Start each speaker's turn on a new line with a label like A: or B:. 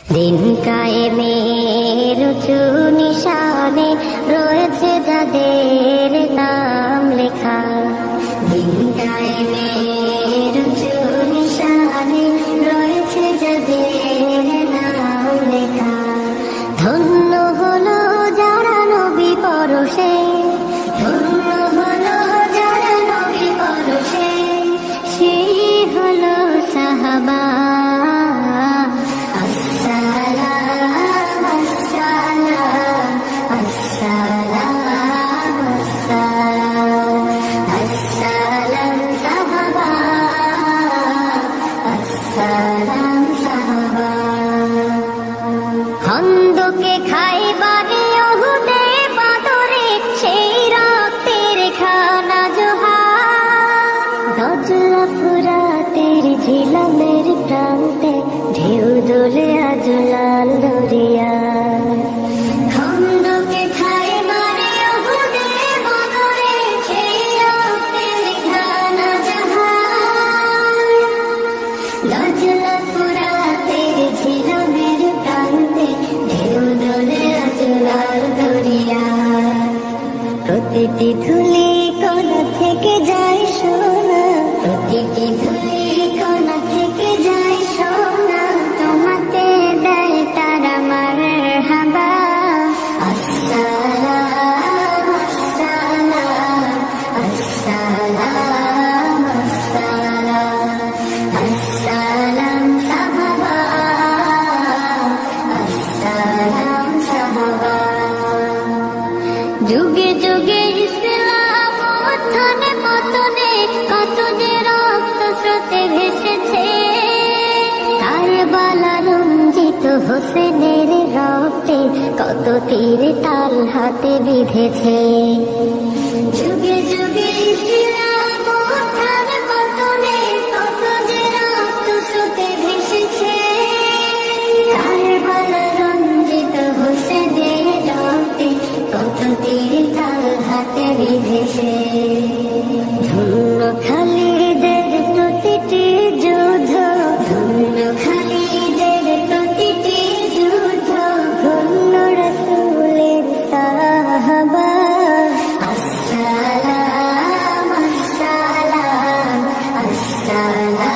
A: দিন কায়েমের উঁচু নিশানে রয়েছে যাদের নাম লেখা। দিন কায়েমের উঁচু নিশানে রয়েছে যাদের নাম লেখা। ধন্য ফুরাতের ঝিলামের প্রান্তে ঢেউ দোলে আজ লাল দরিয়া। খন্দকে খাইবারে কত ভেসেছে কারবালা রঞ্জিত হোসেনের রক্তে কত তীর তাল হাতে বিঁধেছে। যুগে darling.